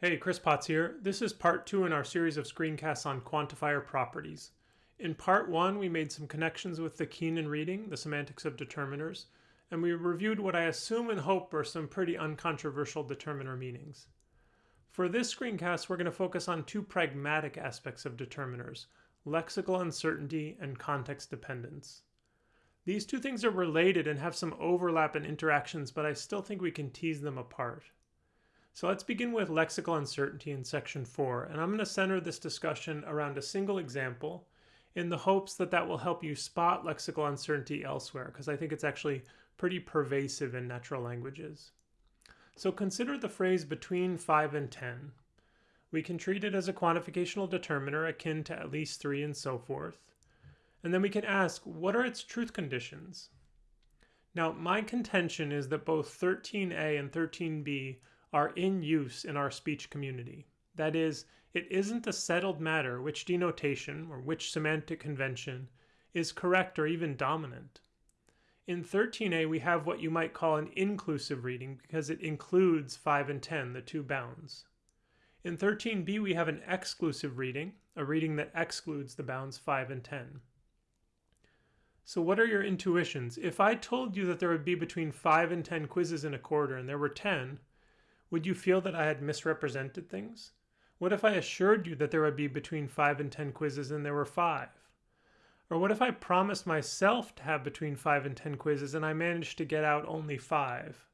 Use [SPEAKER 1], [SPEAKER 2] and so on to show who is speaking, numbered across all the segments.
[SPEAKER 1] Hey, Chris Potts here. This is part two in our series of screencasts on quantifier properties. In part one, we made some connections with the Keenan reading, the semantics of determiners, and we reviewed what I assume and hope are some pretty uncontroversial determiner meanings. For this screencast, we're going to focus on two pragmatic aspects of determiners, lexical uncertainty and context dependence. These two things are related and have some overlap and interactions, but I still think we can tease them apart. So let's begin with lexical uncertainty in section 4, and I'm going to center this discussion around a single example in the hopes that that will help you spot lexical uncertainty elsewhere, because I think it's actually pretty pervasive in natural languages. So consider the phrase between 5 and 10. We can treat it as a quantificational determiner akin to at least 3 and so forth. And then we can ask, what are its truth conditions? Now, my contention is that both 13a and 13b are in use in our speech community. That is, it isn't a settled matter which denotation or which semantic convention is correct or even dominant. In 13a, we have what you might call an inclusive reading because it includes 5 and 10, the two bounds. In 13b, we have an exclusive reading, a reading that excludes the bounds 5 and 10. So what are your intuitions? If I told you that there would be between 5 and 10 quizzes in a quarter and there were 10, would you feel that I had misrepresented things? What if I assured you that there would be between 5 and 10 quizzes and there were 5? Or what if I promised myself to have between 5 and 10 quizzes and I managed to get out only 5?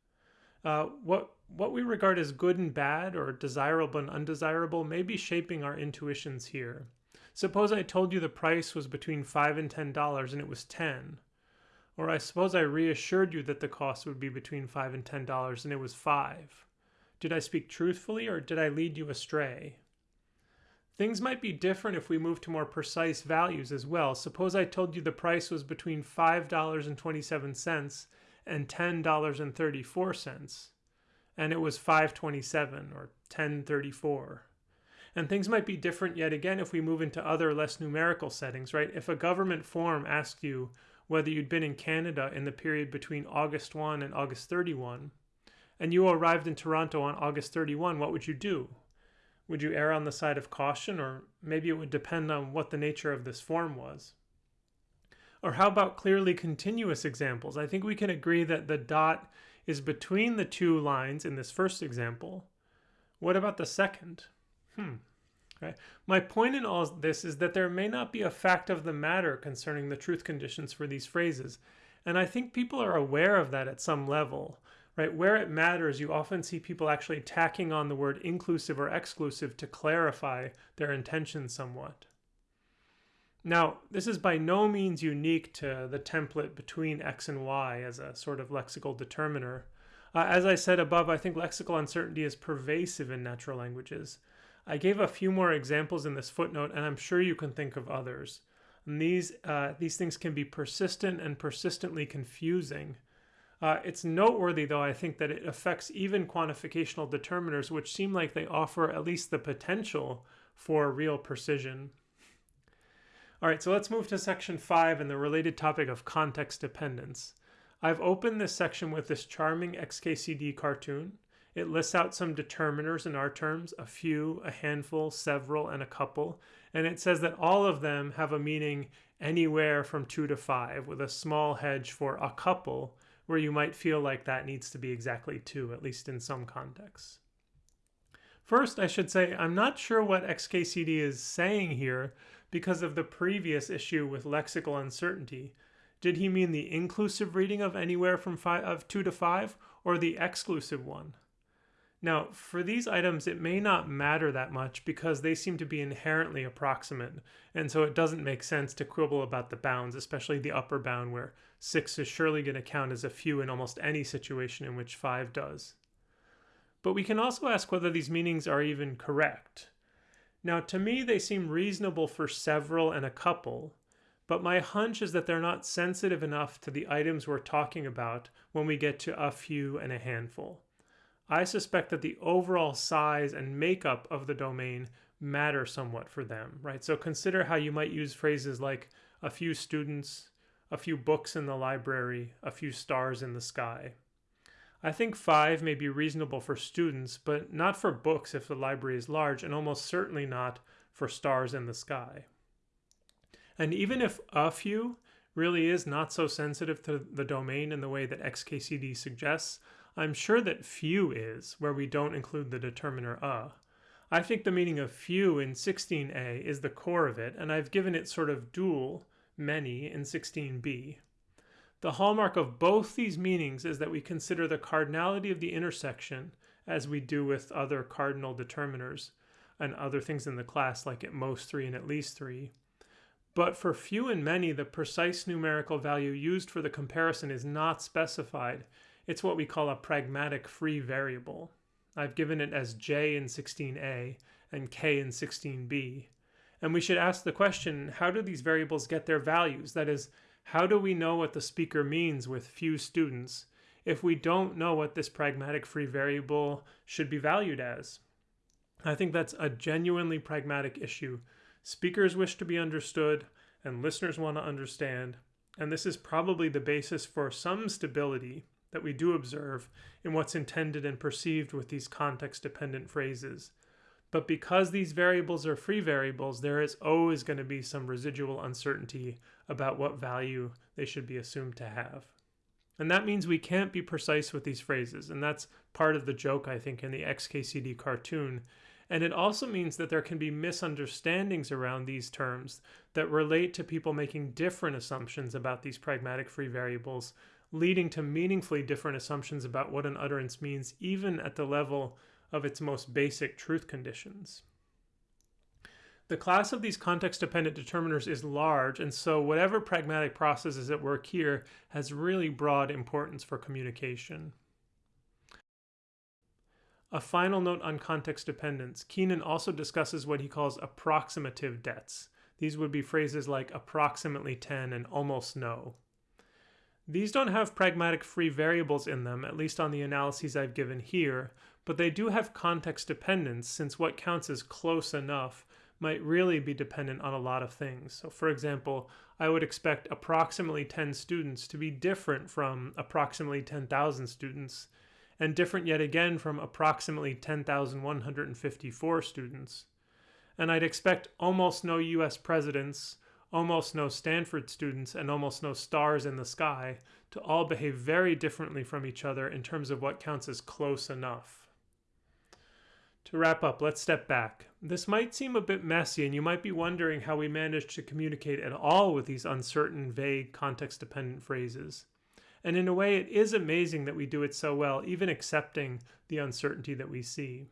[SPEAKER 1] Uh, what, what we regard as good and bad or desirable and undesirable may be shaping our intuitions here. Suppose I told you the price was between 5 and $10 and it was 10. Or I suppose I reassured you that the cost would be between 5 and $10 and it was 5. Did I speak truthfully or did I lead you astray? Things might be different if we move to more precise values as well. Suppose I told you the price was between $5.27 and $10.34 and it was 527 or 1034. And things might be different yet again if we move into other less numerical settings, right? If a government form asked you whether you'd been in Canada in the period between August 1 and August 31, and you arrived in Toronto on August 31, what would you do? Would you err on the side of caution, or maybe it would depend on what the nature of this form was? Or how about clearly continuous examples? I think we can agree that the dot is between the two lines in this first example. What about the second? Hmm. Okay. My point in all this is that there may not be a fact of the matter concerning the truth conditions for these phrases, and I think people are aware of that at some level right? Where it matters, you often see people actually tacking on the word inclusive or exclusive to clarify their intention somewhat. Now, this is by no means unique to the template between x and y as a sort of lexical determiner. Uh, as I said above, I think lexical uncertainty is pervasive in natural languages. I gave a few more examples in this footnote, and I'm sure you can think of others. And these, uh, these things can be persistent and persistently confusing. Uh, it's noteworthy, though, I think, that it affects even quantificational determiners, which seem like they offer at least the potential for real precision. All right, so let's move to section five and the related topic of context dependence. I've opened this section with this charming XKCD cartoon. It lists out some determiners in our terms, a few, a handful, several, and a couple. And it says that all of them have a meaning anywhere from two to five, with a small hedge for a couple, where you might feel like that needs to be exactly two, at least in some contexts. First, I should say I'm not sure what XKCD is saying here because of the previous issue with lexical uncertainty. Did he mean the inclusive reading of anywhere from five, of 2 to 5 or the exclusive one? Now, for these items, it may not matter that much because they seem to be inherently approximate, and so it doesn't make sense to quibble about the bounds, especially the upper bound where 6 is surely going to count as a few in almost any situation in which 5 does. But we can also ask whether these meanings are even correct. Now, to me, they seem reasonable for several and a couple, but my hunch is that they're not sensitive enough to the items we're talking about when we get to a few and a handful. I suspect that the overall size and makeup of the domain matter somewhat for them, right? So consider how you might use phrases like a few students, a few books in the library, a few stars in the sky. I think five may be reasonable for students, but not for books if the library is large, and almost certainly not for stars in the sky. And even if a few really is not so sensitive to the domain in the way that XKCD suggests, I'm sure that few is, where we don't include the determiner a. I think the meaning of few in 16a is the core of it, and I've given it sort of dual, many, in 16b. The hallmark of both these meanings is that we consider the cardinality of the intersection as we do with other cardinal determiners and other things in the class like at most 3 and at least 3. But for few and many, the precise numerical value used for the comparison is not specified. It's what we call a pragmatic free variable. I've given it as j in 16a and k in 16b. And we should ask the question, how do these variables get their values? That is, how do we know what the speaker means with few students if we don't know what this pragmatic free variable should be valued as? I think that's a genuinely pragmatic issue. Speakers wish to be understood and listeners want to understand, and this is probably the basis for some stability that we do observe in what's intended and perceived with these context-dependent phrases. But because these variables are free variables, there is always going to be some residual uncertainty about what value they should be assumed to have. And that means we can't be precise with these phrases, and that's part of the joke, I think, in the XKCD cartoon. And it also means that there can be misunderstandings around these terms that relate to people making different assumptions about these pragmatic free variables, leading to meaningfully different assumptions about what an utterance means, even at the level of its most basic truth conditions. The class of these context-dependent determiners is large, and so whatever pragmatic process is at work here has really broad importance for communication. A final note on context dependence. Keenan also discusses what he calls approximative dets. These would be phrases like approximately 10 and almost no. These don't have pragmatic free variables in them, at least on the analyses I've given here, but they do have context dependence since what counts as close enough might really be dependent on a lot of things. So for example, I would expect approximately 10 students to be different from approximately 10,000 students, and different yet again from approximately 10,154 students. And I'd expect almost no US presidents, almost no Stanford students, and almost no stars in the sky to all behave very differently from each other in terms of what counts as close enough. To wrap up, let's step back. This might seem a bit messy, and you might be wondering how we managed to communicate at all with these uncertain, vague, context-dependent phrases. And in a way, it is amazing that we do it so well, even accepting the uncertainty that we see.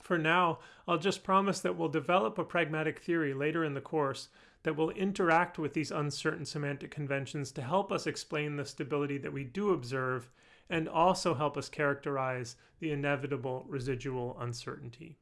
[SPEAKER 1] For now, I'll just promise that we'll develop a pragmatic theory later in the course that will interact with these uncertain semantic conventions to help us explain the stability that we do observe and also help us characterize the inevitable residual uncertainty.